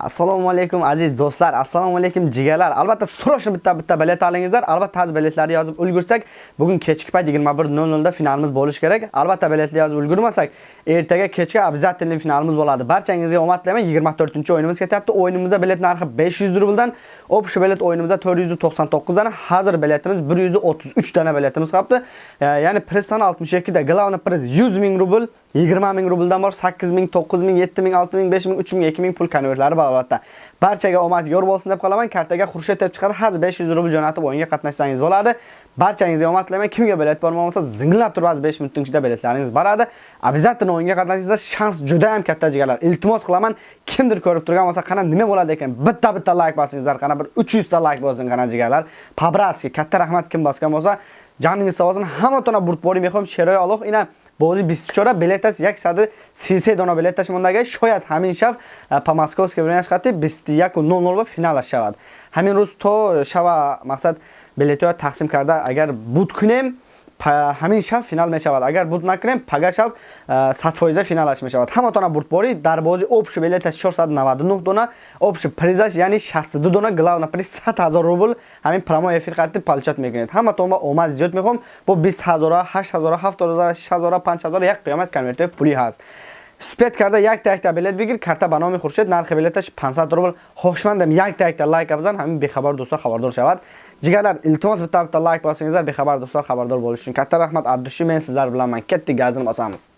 assalomu alaykum aziz do'stlar. Assalomu alaykum jigarlar albatta срочно bitta bitta bilet olingizlar. Albatta haz biletlarni yozib ulgursak bugun kechki payt 21:00 da finalimiz bo'lishi kerak. Albatta biletni yozib ulgurmasak ertaga kechga обязательно finalimiz bo'ladi. Barchangizga omad tilayman 24 o'yinimiz ketyapti. O'yinimizda bilet narxi 500 rubldan общий bilet o'yinimizda 499 dan hozir biletimiz 133 dana biletimiz qolibdi ya'ni priz soni 62 da главный priz 100 ming rubl 20 ming rubldan bor 8 ming 9 ming 7 ming 6 ming 5 ming 3 ming 2 ming pul konvertlari bor. Albatta barchaga omad yor bo'lsin deb qolaman. Kartaga xurshid deb chiqadi. Haz 500 rubl jo'natib o'yinga qatnashsangiz bo'ladi. Barchangizga omad tilayman kimga bilet bor bo'lsa, zinglab turib az 5 minutning ichida biletlaringiz boradi. Обязательно o'yinga qatnashingizda shans juda ham katta jigarlar iltimos qilaman kimdir ko'rib turgan bo'lsa qana nima bo'ladi ekan? Bitta bitta like bosingizlar qana bir 300 ta like bo'lsin qana jigarlar побратски katta rahmat. Kim bosgan bo'lsa joningiz sog' bo'lsin. Hamma burtbori mehom sheroy aloq ina бозӣ 24 билетас 133 дона билеташ мондага шояд ҳамин шав по московски времени хати 21:00 ба финалаш шавад. Ҳамин рӯз то шава мақсад билетҳоро тақсим карда. Агар буд кунем ҳамин шаб финал мешавад. Агар буд накунем пага шаб 100% финалаш мешавад. Ҳаматона бурдборӣ дар бози общий билеташ 499 дона общий призаш яъни 62 дона главна. Приз 100 000 рубл ҳамин прямой эфир қати палчат мекунед. Ҳаматон ба омад зиёд мехоҳам. Бо 20 000 8 000 7 000 6 000 5 000 як қиёмат конвертои пулӣ ҳаст. Спед карда якта якта билет бигир. Карта ба номи хуршед нархи билеташ 500 рубл. Хошмандам якта якта лайк бизан ҳамин бехабар дӯстон хабардор шавад Jigarlar, iltimos bitta bitta лайк bosingizlar bexabar do'stlar xabardor bo'lish uchun. Katta rahmat abdushi men sizlar bilanman katta ketdik gazini bosamiz